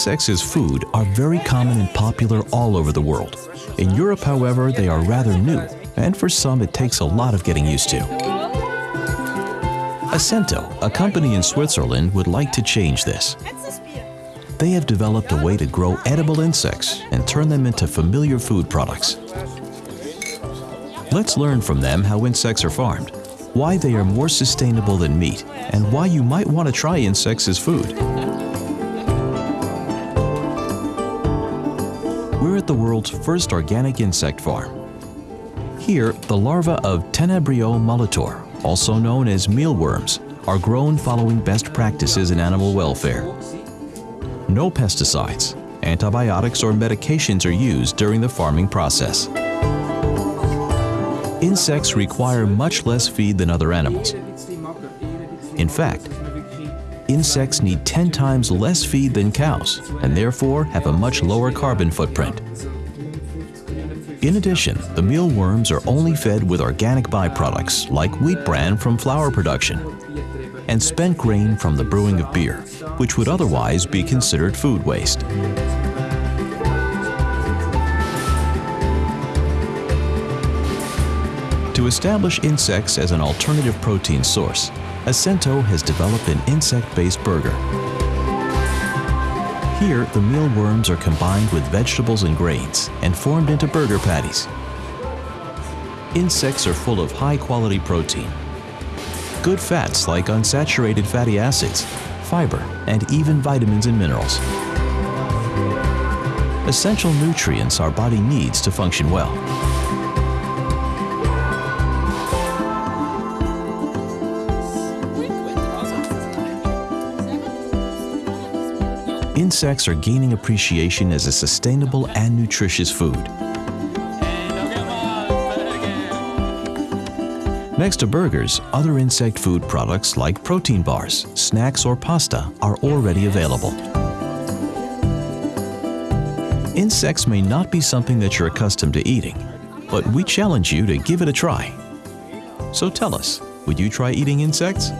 Insects as food are very common and popular all over the world. In Europe, however, they are rather new, and for some it takes a lot of getting used to. Essento, a company in Switzerland, would like to change this. They have developed a way to grow edible insects and turn them into familiar food products. Let's learn from them how insects are farmed, why they are more sustainable than meat, and why you might want to try insects as food. We're at the world's first organic insect farm. Here, the larvae of Tenebrio molitor, also known as mealworms, are grown following best practices in animal welfare. No pesticides, antibiotics or medications are used during the farming process. Insects require much less feed than other animals. In fact, insects need 10 times less feed than cows and therefore have a much lower carbon footprint. In addition, the mealworms are only fed with organic byproducts like wheat bran from flour production and spent grain from the brewing of beer, which would otherwise be considered food waste. To establish insects as an alternative protein source, Essento has developed an insect-based burger. Here, the mealworms are combined with vegetables and grains and formed into burger patties. Insects are full of high-quality protein, good fats like unsaturated fatty acids, fiber, and even vitamins and minerals. Essential nutrients our body needs to function well. Insects are gaining appreciation as a sustainable and nutritious food. Next to burgers, other insect food products like protein bars, snacks, or pasta are already available. Insects may not be something that you're accustomed to eating, but we challenge you to give it a try. So tell us, would you try eating insects?